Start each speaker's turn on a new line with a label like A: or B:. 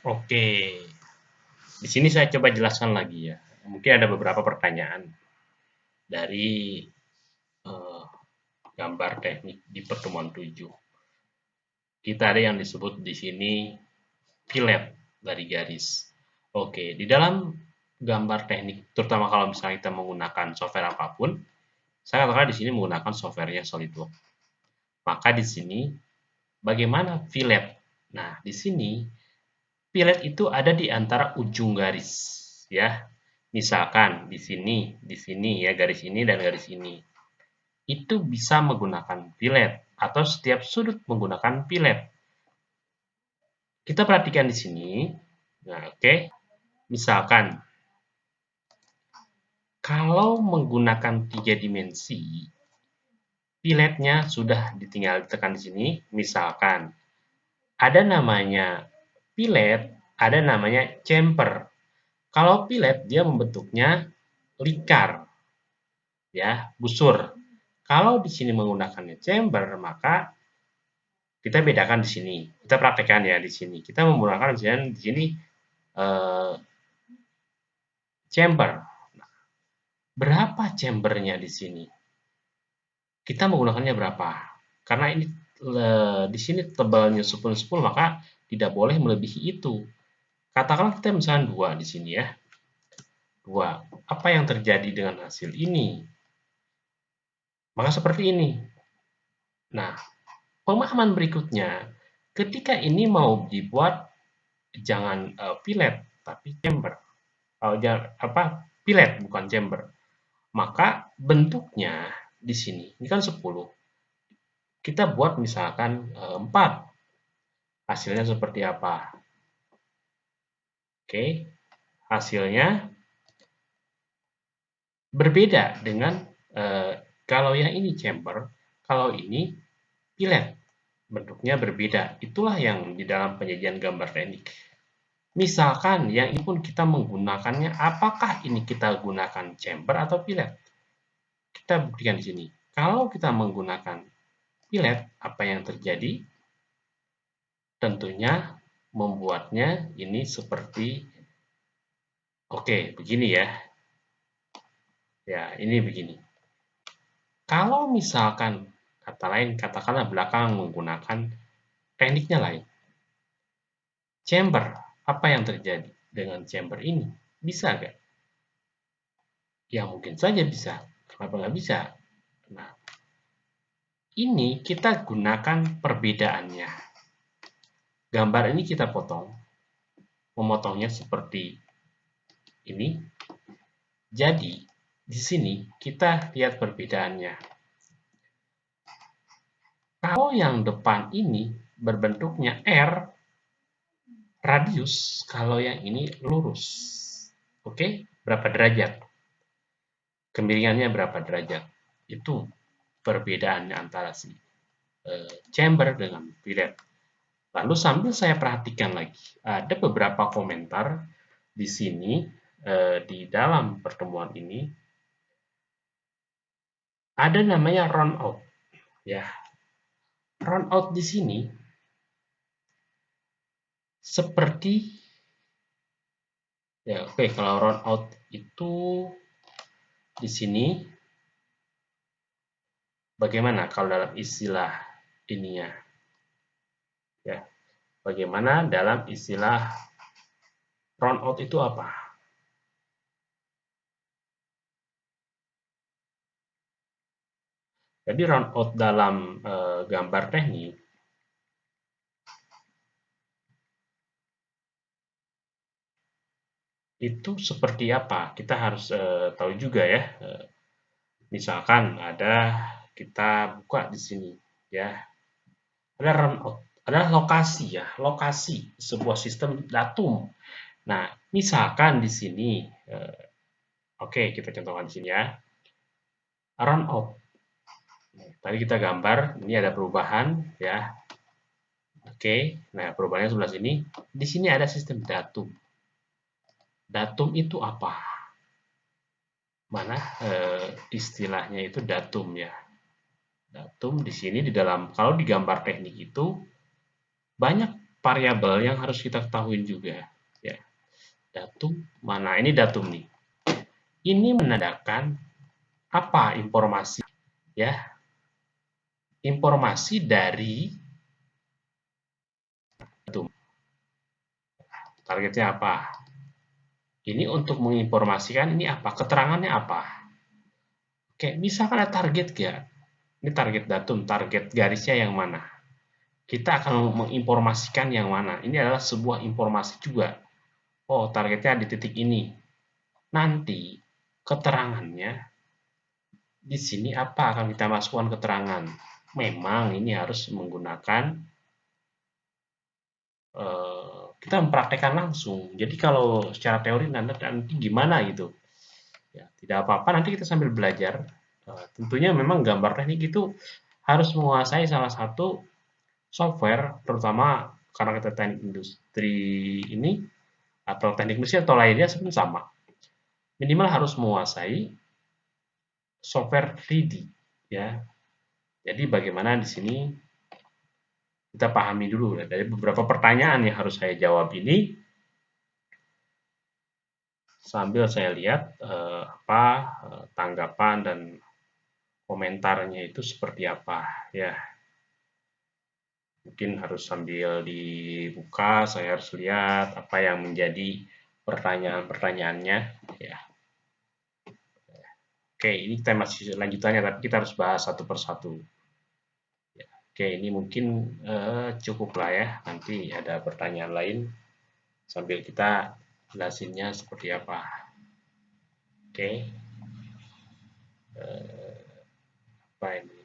A: Oke, di sini saya coba jelaskan lagi ya. Mungkin ada beberapa pertanyaan dari uh, gambar teknik di pertemuan 7. Kita ada yang disebut di sini fillet dari garis. Oke, di dalam gambar teknik, terutama kalau misalnya kita menggunakan software apa pun, saya katakan di sini menggunakan softwarenya SolidWorks. Maka di sini bagaimana fillet? Nah, di sini Pilot itu ada di antara ujung garis, ya. Misalkan di sini, di sini ya garis ini dan garis ini. Itu bisa menggunakan pilot atau setiap sudut menggunakan pilot. Kita perhatikan di sini. Nah, oke. Okay. Misalkan kalau menggunakan tiga dimensi, pilotnya sudah ditinggal ditekan di sini. Misalkan ada namanya Pilet ada namanya chamber. Kalau pilet dia membentuknya likar, ya busur. Kalau di sini menggunakannya chamber, maka kita bedakan di sini. Kita praktekkan ya di sini. Kita menggunakan di sini eh, chamber. Nah, berapa chambernya di sini? Kita menggunakannya berapa? Karena ini di sini tebalnya 10 10 maka tidak boleh melebihi itu. Katakanlah kita misalnya dua di sini ya. Dua. Apa yang terjadi dengan hasil ini? Maka seperti ini. Nah, pemahaman berikutnya, ketika ini mau dibuat jangan uh, pilet tapi chamber. Uh, apa? Pilet bukan chamber. Maka bentuknya di sini, ini kan 10. Kita buat misalkan uh, 4 hasilnya seperti apa. Oke, hasilnya berbeda dengan eh, kalau yang ini chamber, kalau ini pilet. Bentuknya berbeda. Itulah yang di dalam penyajian gambar teknik. Misalkan yang ini pun kita menggunakannya, apakah ini kita gunakan chamber atau pilet? Kita buktikan di sini. Kalau kita menggunakan pilet, apa yang terjadi? tentunya membuatnya ini seperti oke begini ya. Ya ini begini. Kalau misalkan kata lain katakanlah belakang menggunakan tekniknya lain. Chamber apa yang terjadi dengan chamber ini? Bisa nggak? Ya mungkin saja bisa. Kenapa nggak bisa? Nah ini kita gunakan perbedaannya Gambar ini kita potong. Memotongnya seperti ini. Jadi, di sini kita lihat perbedaannya. Kalau yang depan ini berbentuknya R, radius, kalau yang ini lurus. Oke, berapa derajat? Kemiringannya berapa derajat? Itu perbedaannya antara si eh, chamber dengan fillet. Lalu sambil saya perhatikan lagi, ada beberapa komentar di sini eh, di dalam pertemuan ini ada namanya run out ya. Run out di sini seperti ya oke okay, kalau run out itu di sini bagaimana kalau dalam istilah ininya Ya. Bagaimana dalam istilah round out itu apa? Jadi round out dalam e, gambar teknik itu seperti apa? Kita harus e, tahu juga ya. E, misalkan ada kita buka di sini ya. Ada adalah lokasi ya, lokasi sebuah sistem datum. Nah, misalkan di sini, eh, oke okay, kita contohkan di sini ya, run out. Tadi kita gambar, ini ada perubahan ya. Oke, okay. nah perubahannya sebelah sini. Di sini ada sistem datum. Datum itu apa? Mana eh, istilahnya itu datum ya. Datum di sini di dalam kalau di gambar teknik itu banyak variabel yang harus kita ketahui juga ya. Datum mana ini datum nih. Ini menandakan apa informasi ya? Informasi dari datum. Targetnya apa? Ini untuk menginformasikan ini apa? Keterangannya apa? Oke, misalkan ada target ya. Ini target datum, target garisnya yang mana? Kita akan menginformasikan yang mana? Ini adalah sebuah informasi juga. Oh, targetnya di titik ini. Nanti keterangannya di sini apa akan kita masukkan keterangan? Memang ini harus menggunakan uh, kita mempraktekkan langsung. Jadi kalau secara teori nanti, nanti gimana gitu? Ya, tidak apa-apa nanti kita sambil belajar. Uh, tentunya memang gambar teknik itu harus menguasai salah satu software, terutama karena kita teknik industri ini atau teknik mesin atau lainnya sebenarnya sama minimal harus menguasai software 3D ya. Jadi bagaimana di sini kita pahami dulu dari beberapa pertanyaan yang harus saya jawab ini sambil saya lihat eh, apa eh, tanggapan dan komentarnya itu seperti apa ya. Mungkin harus sambil dibuka, saya harus lihat apa yang menjadi pertanyaan-pertanyaannya ya. Oke, ini kita masih lanjutannya, tapi kita harus bahas satu persatu. Ya, oke, ini mungkin uh, cukup lah ya. Nanti ada pertanyaan lain sambil kita jelasinnya seperti apa. Oke. Uh, apa ini?